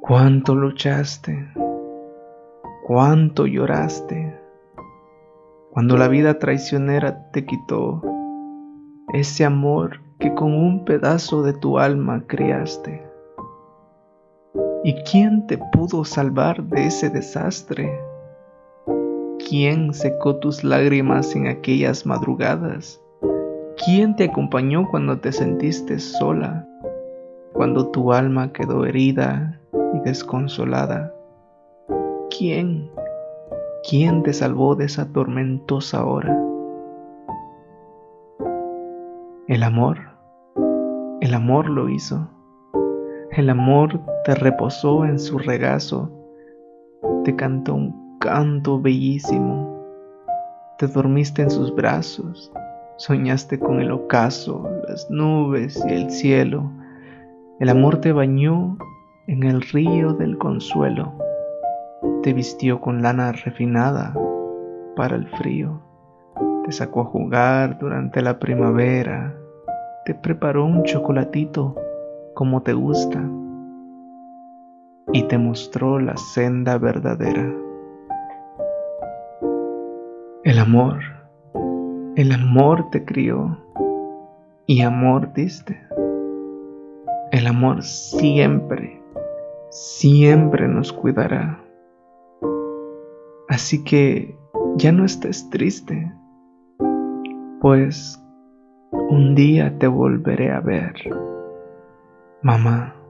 Cuánto luchaste, cuánto lloraste, cuando la vida traicionera te quitó ese amor que con un pedazo de tu alma criaste. ¿Y quién te pudo salvar de ese desastre? ¿Quién secó tus lágrimas en aquellas madrugadas? ¿Quién te acompañó cuando te sentiste sola? Cuando tu alma quedó herida y desconsolada. ¿Quién? ¿Quién te salvó de esa tormentosa hora? El amor, el amor lo hizo. El amor te reposó en su regazo, te cantó un canto bellísimo, te dormiste en sus brazos, soñaste con el ocaso, las nubes y el cielo. El amor te bañó en el río del consuelo, te vistió con lana refinada para el frío, te sacó a jugar durante la primavera, te preparó un chocolatito como te gusta y te mostró la senda verdadera. El amor, el amor te crió y amor diste. El amor siempre siempre nos cuidará. Así que ya no estés triste, pues un día te volveré a ver, 妈妈。